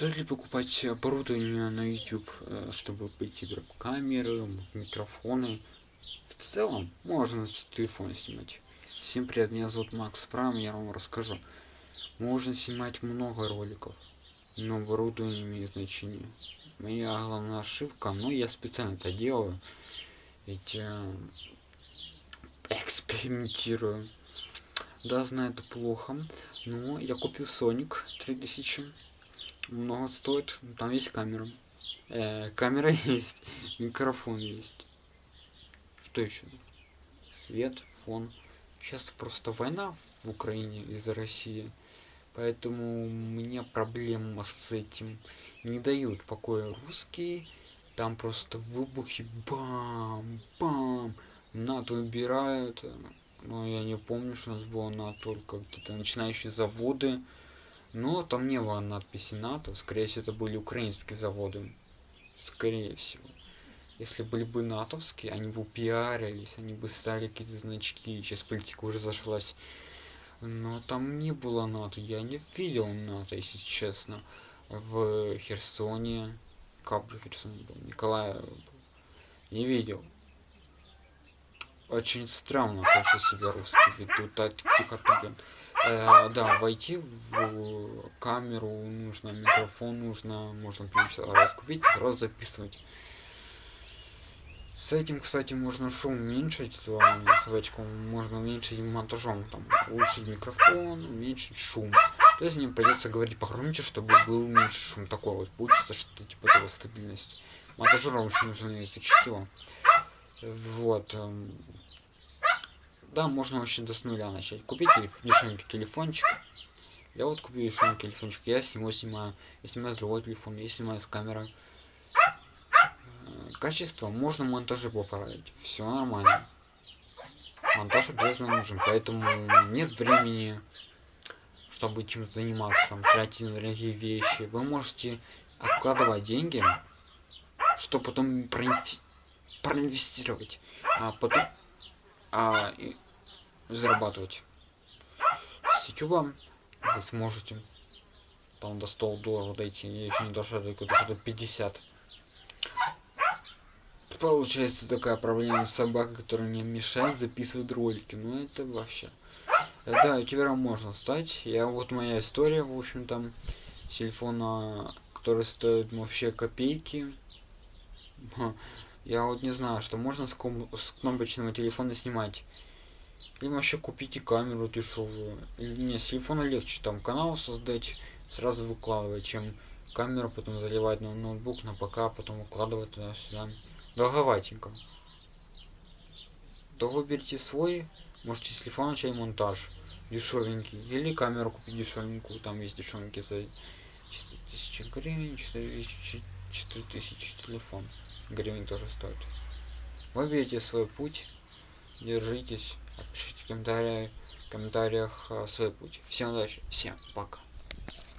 Стоит ли покупать оборудование на YouTube, э, чтобы быть камеры, микрофоны? В целом, можно с телефона снимать. Всем привет, меня зовут Макс Прам, я вам расскажу. Можно снимать много роликов, но оборудование имеет значение. Моя главная ошибка, но я специально это делаю, ведь э, экспериментирую. Да, знаю, это плохо, но я купил Sonic 3000 много стоит. Там есть камера. Э, камера есть, микрофон есть. Что еще? Свет, фон. Сейчас просто война в Украине из-за России. Поэтому меня проблема с этим. Не дают покоя русские. Там просто выбухи. Бам! Бам! НАТО убирают. Но я не помню, что у нас было НАТО, только какие-то начинающие заводы. Но там не было надписи НАТО, скорее всего это были украинские заводы. Скорее всего. Если были бы натовские, они бы пиарились, они бы стали какие-то значки, сейчас политика уже зашлась. Но там не было НАТО, я не видел НАТО, если честно. В Херсоне, бы Херсоне был, Николая не видел. Очень странно, что себя русский ведут, так тихо Э, да, войти в камеру нужно, микрофон нужно, можно раз купить, раз записывать. С этим, кстати, можно шум уменьшить, ссылочку можно уменьшить монтажом, там, улучшить микрофон, уменьшить шум. То есть мне придется говорить погромче, чтобы был меньше шум. Такой вот получится, что типа того стабильность. Монтажерам еще нужно изучить его. Вот. Да, можно вообще до с нуля начать. Купить дешевенький телефончик. Я вот купил дешевенький телефончик. Я с него снимаю. Я снимаю с другой телефон. Я снимаю с камерой. Э, качество можно монтажи поправить. Все нормально. Монтаж обязательно нужен. Поэтому нет времени, чтобы чем-то заниматься. Там, тратить на дорогие вещи. Вы можете откладывать деньги, чтобы потом проинвестировать. А потом а, и зарабатывать. С YouTube вы сможете там до 100 долларов дойти, я еще не дошел до что-то 50. Получается такая проблема с собакой, которая мне мешает записывать ролики. Ну это вообще. Э, да, ютубером можно стать. Я вот моя история, в общем там, телефона, который стоит вообще копейки. Я вот не знаю, что можно с, ком с кнопочного телефона снимать. Или вообще купите камеру дешевую. Или не, с телефона легче там канал создать, сразу выкладывать, чем камеру потом заливать на ноутбук, на ПК, потом выкладывать туда-сюда. Долговатенько. То выберите свой, можете с телефона начать монтаж дешевенький. Или камеру купить дешевенькую, там есть дешевенькие за 4000 гривен, 4000, 4000 телефон гривен тоже стоит. Выберите свой путь, держитесь, пишите в комментариях, комментариях свой путь. Всем удачи, всем пока.